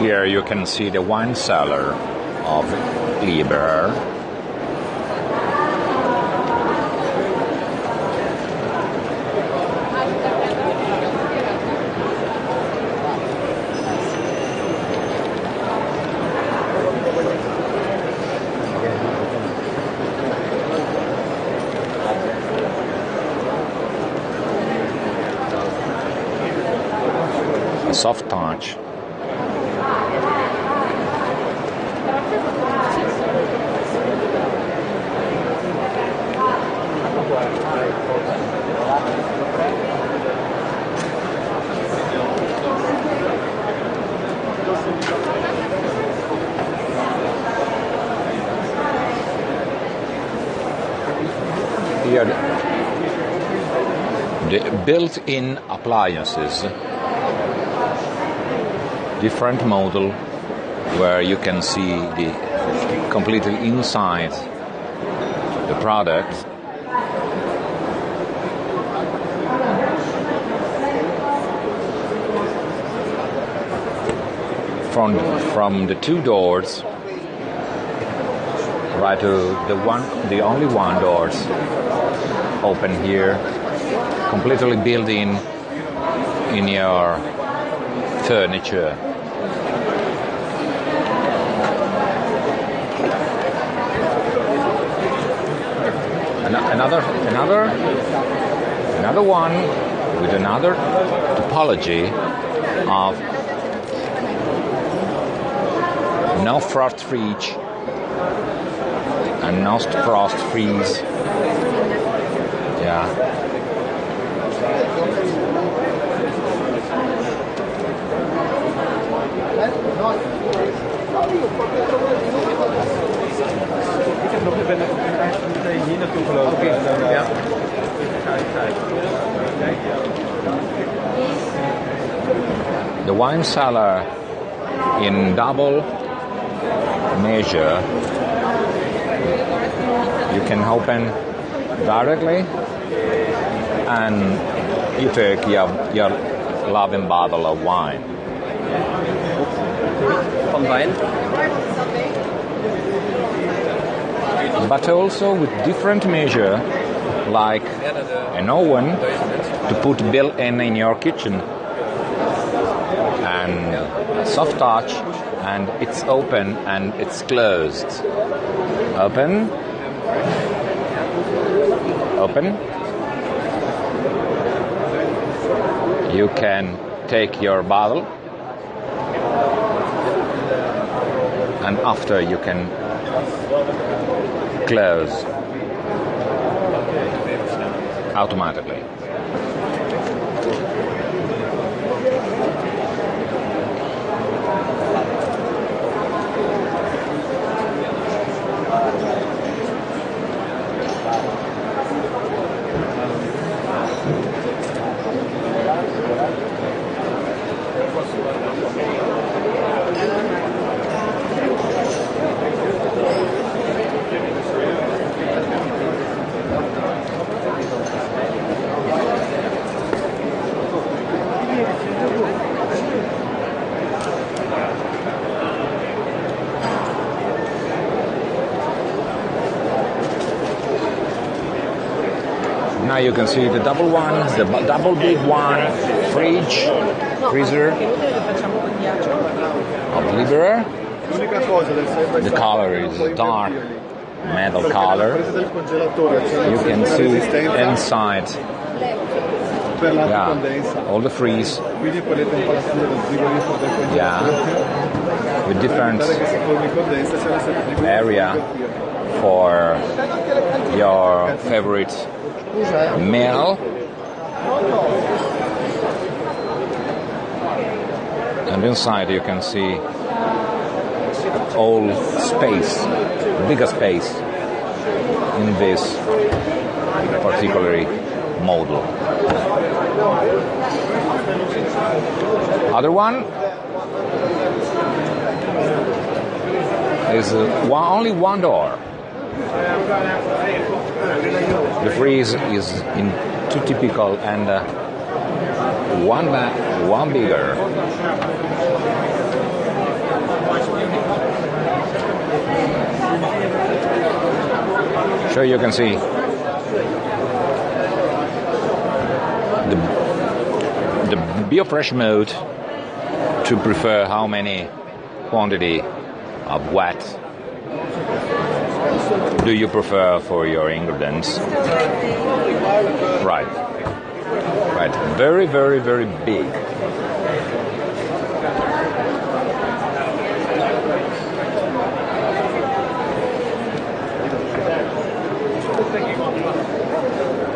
Here you can see the wine cellar of Liebherr. Soft touch. Here, the built-in appliances, different model where you can see the completely inside the product. From from the two doors, right to the one, the only one doors open here, completely built in in your furniture. Another, another, one with another topology of no frost reach and no frost freeze. Yeah. Nog ik ben, ik ben eigenlijk meteen hier naartoe gelopen. En dan, Ja. ga ik kijken. Kijken, ja. The wine cellar in double measure you can open directly and you take your, your loving bottle of wine. Van wijn. But also with different measure like an oven to put built in in your kitchen. And soft touch and it's open and it's closed. Open. Open. You can take your bottle. And after you can close automatically you can see the double one, the double big one, fridge, freezer The color is dark metal color. You can see inside, yeah, all the freeze, yeah, with different area for your favorite meal. And inside you can see all space, bigger space in this particular model. Other one is uh, one, only one door. The freeze is in two typical and uh, one ba- one bigger. So you can see the the biofresh mode to prefer how many quantity of what do you prefer for your ingredients? Right. Right. Very, very, very big.